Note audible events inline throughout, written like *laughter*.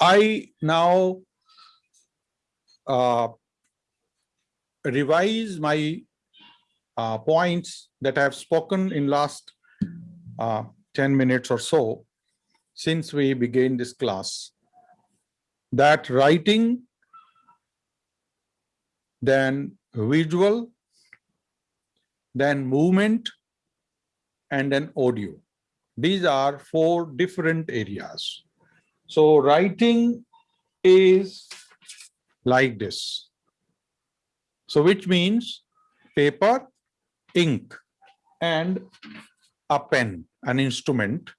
I now uh, revise my uh, points that I have spoken in last uh, 10 minutes or so since we began this class. That writing then visual then movement and then audio. These are four different areas so writing is like this. So which means paper ink and a pen an instrument.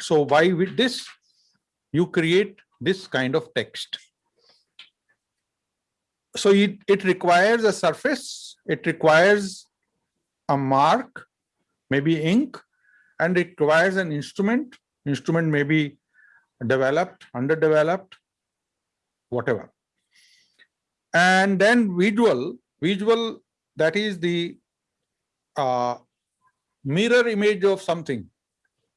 So why with this? You create this kind of text. So it, it requires a surface it requires a mark maybe ink and it requires an instrument. Instrument may be developed underdeveloped whatever. And then visual visual that is the uh, mirror image of something.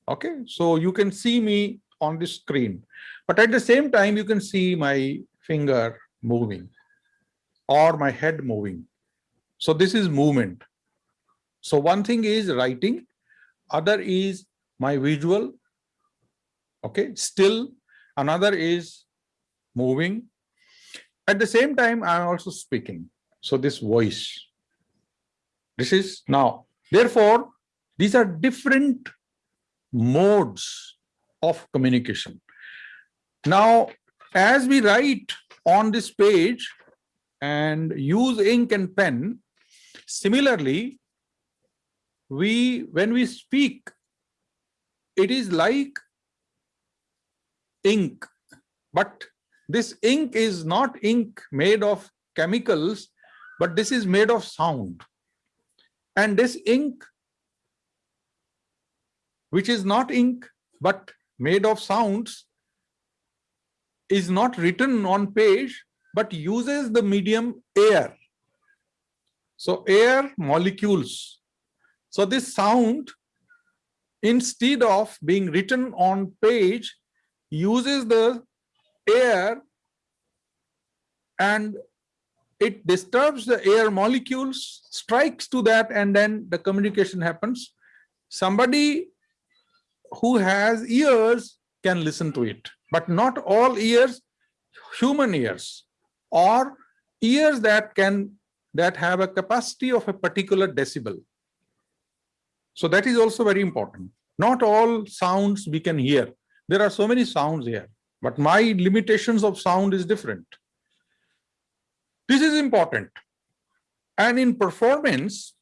Okay so you can see me on the screen but at the same time you can see my finger moving or my head moving. So this is movement. So one thing is writing other is my visual okay still another is moving. At the same time i'm also speaking. So this voice this is now. Therefore these are different modes of communication. Now, as we write on this page and use ink and pen, similarly, we when we speak, it is like ink, but this ink is not ink made of chemicals, but this is made of sound. And this ink which is not ink but made of sounds is not written on page but uses the medium air. So air molecules. So this sound instead of being written on page uses the air and it disturbs the air molecules strikes to that and then the communication happens somebody who has ears can listen to it, but not all ears, human ears, or ears that can that have a capacity of a particular decibel. So that is also very important. Not all sounds we can hear. There are so many sounds here, but my limitations of sound is different. This is important. And in performance,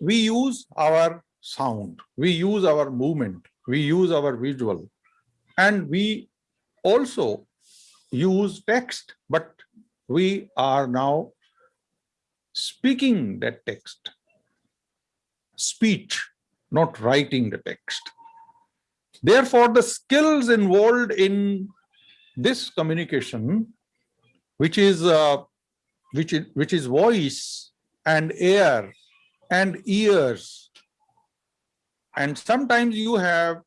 we use our sound, we use our movement, we use our visual, and we also use text, but we are now speaking that text, speech, not writing the text. Therefore, the skills involved in this communication, which is uh, which is which is voice and air and ears and sometimes you have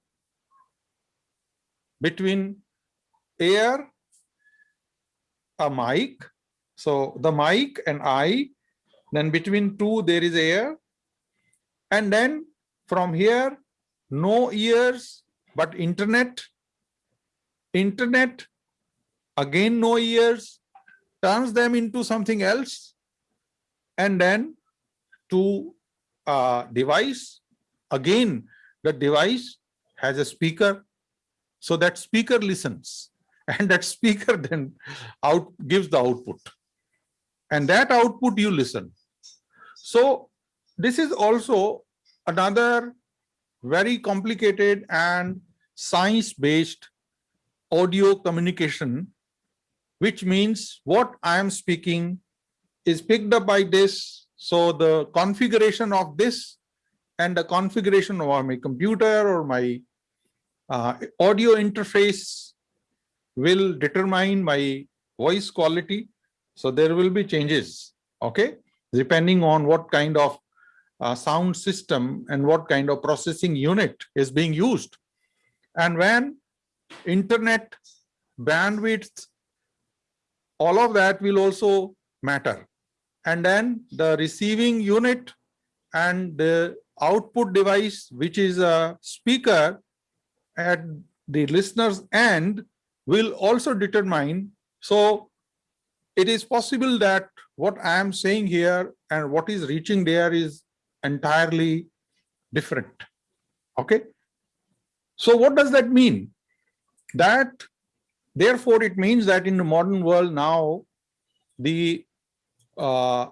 between air, a mic, so the mic and I, then between two there is air, and then from here, no ears, but internet, internet, again no ears, turns them into something else, and then to a device, Again, the device has a speaker, so that speaker listens, *laughs* and that speaker then out gives the output. And that output you listen. So this is also another very complicated and science-based audio communication, which means what I am speaking is picked up by this. So the configuration of this and the configuration of my computer or my uh, audio interface will determine my voice quality. So there will be changes, okay, depending on what kind of uh, sound system and what kind of processing unit is being used. And when internet bandwidth, all of that will also matter. And then the receiving unit and the output device, which is a speaker at the listener's end will also determine. So it is possible that what I am saying here and what is reaching there is entirely different. Okay. So what does that mean? That therefore it means that in the modern world now the uh,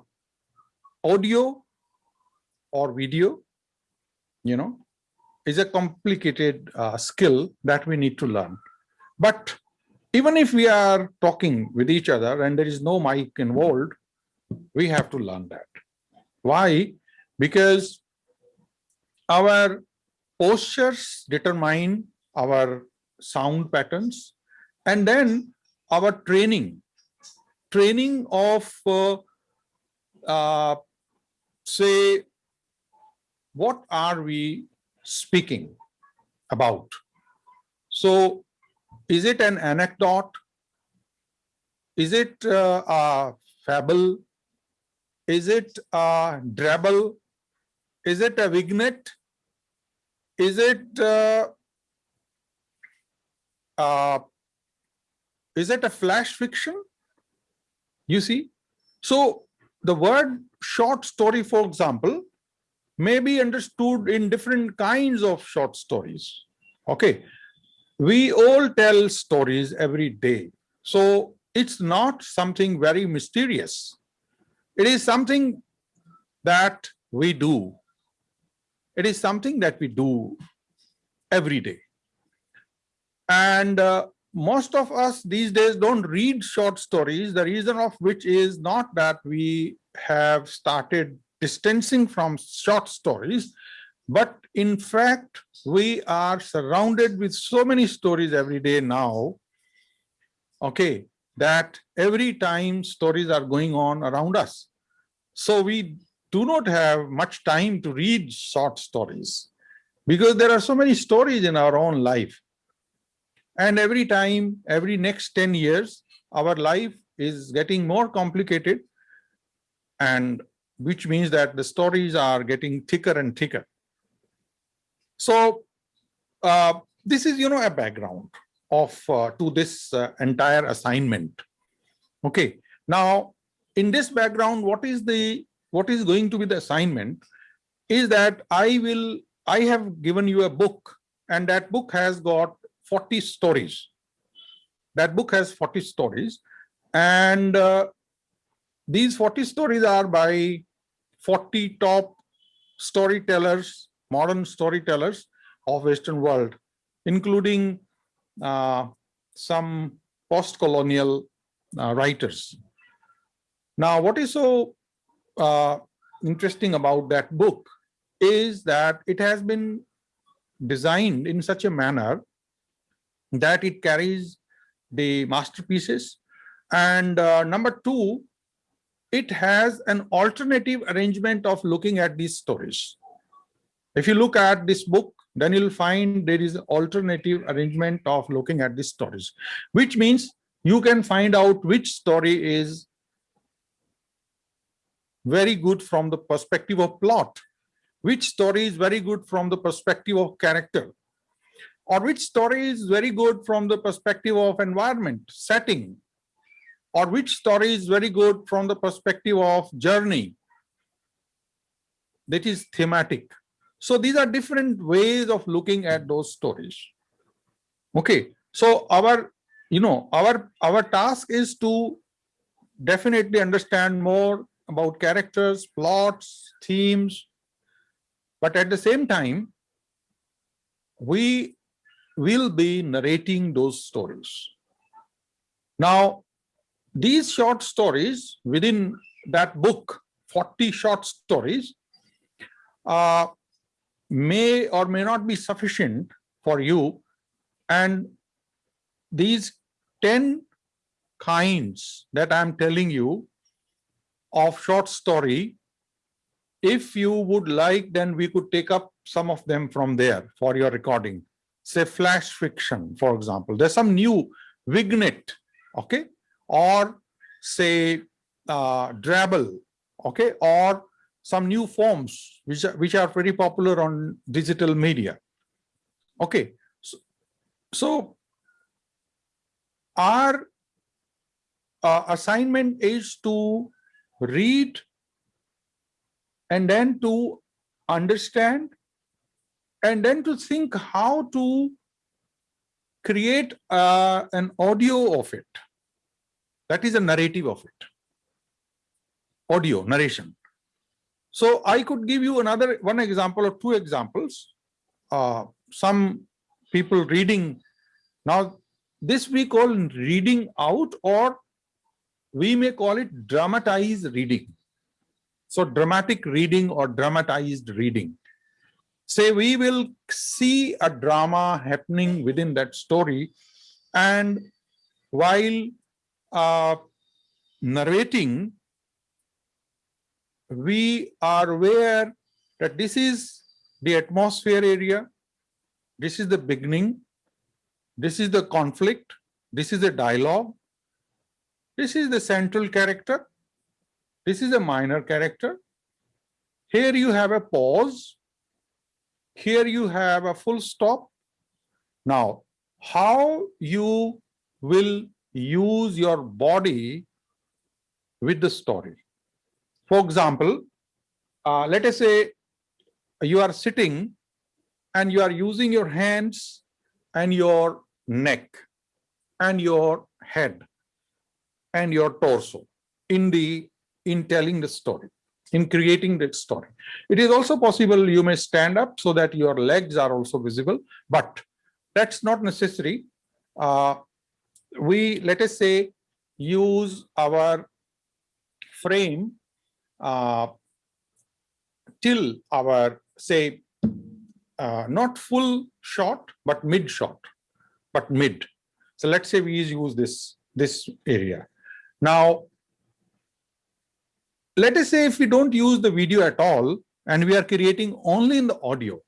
audio or video, you know, is a complicated uh, skill that we need to learn. But even if we are talking with each other and there is no mic involved, we have to learn that. Why? Because our postures determine our sound patterns and then our training, training of uh, uh, say, what are we speaking about? So is it an anecdote? Is it uh, a fable? Is it a drabble? Is it a vignette? Is it uh, uh, is it a flash fiction? You see, so the word short story, for example, may be understood in different kinds of short stories. Okay, we all tell stories every day. So it's not something very mysterious. It is something that we do. It is something that we do every day. And uh, most of us these days don't read short stories, the reason of which is not that we have started distancing from short stories, but in fact, we are surrounded with so many stories every day now, okay, that every time stories are going on around us. So we do not have much time to read short stories because there are so many stories in our own life. And every time, every next 10 years, our life is getting more complicated and which means that the stories are getting thicker and thicker. So uh, this is, you know, a background of uh, to this uh, entire assignment. Okay. Now, in this background, what is the what is going to be the assignment is that I will I have given you a book and that book has got 40 stories. That book has 40 stories and uh, these 40 stories are by 40 top storytellers modern storytellers of Western world, including uh, some post-colonial uh, writers. Now, what is so uh, interesting about that book is that it has been designed in such a manner that it carries the masterpieces. And uh, number two it has an alternative arrangement of looking at these stories. If you look at this book, then you'll find there is an alternative arrangement of looking at these stories, which means you can find out which story is very good from the perspective of plot, which story is very good from the perspective of character, or which story is very good from the perspective of environment, setting, or which story is very good from the perspective of journey, that is thematic. So these are different ways of looking at those stories. Okay, so our, you know, our, our task is to definitely understand more about characters, plots, themes, but at the same time, we will be narrating those stories. Now, these short stories within that book, 40 short stories, uh, may or may not be sufficient for you and these 10 kinds that I'm telling you of short story, if you would like, then we could take up some of them from there for your recording. Say flash fiction, for example. There's some new Vignette, okay, or say uh, Drabble, okay, or some new forms which are, which are very popular on digital media. Okay, so, so our uh, assignment is to read and then to understand and then to think how to create uh, an audio of it. That is a narrative of it. Audio, narration. So I could give you another one example or two examples. Uh, some people reading. Now, this we call reading out or we may call it dramatized reading. So dramatic reading or dramatized reading. Say we will see a drama happening within that story and while uh, narrating, we are aware that this is the atmosphere area, this is the beginning, this is the conflict, this is the dialogue, this is the central character, this is a minor character. Here you have a pause, here you have a full stop. Now, how you will use your body with the story. For example, uh, let us say you are sitting and you are using your hands and your neck and your head and your torso in the in telling the story in creating the story. It is also possible you may stand up so that your legs are also visible but that's not necessary. Uh, we let us say use our frame uh, till our say uh, not full shot but mid shot but mid. So let's say we use this this area now let us say if we don't use the video at all and we are creating only in the audio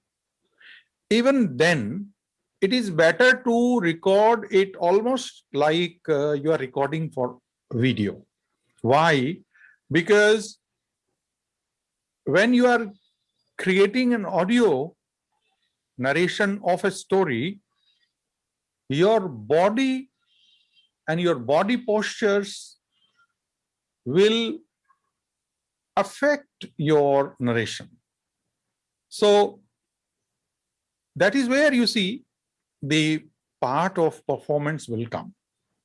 even then it is better to record it almost like uh, you are recording for video. Why? Because when you are creating an audio narration of a story, your body and your body postures will affect your narration. So that is where you see the part of performance will come.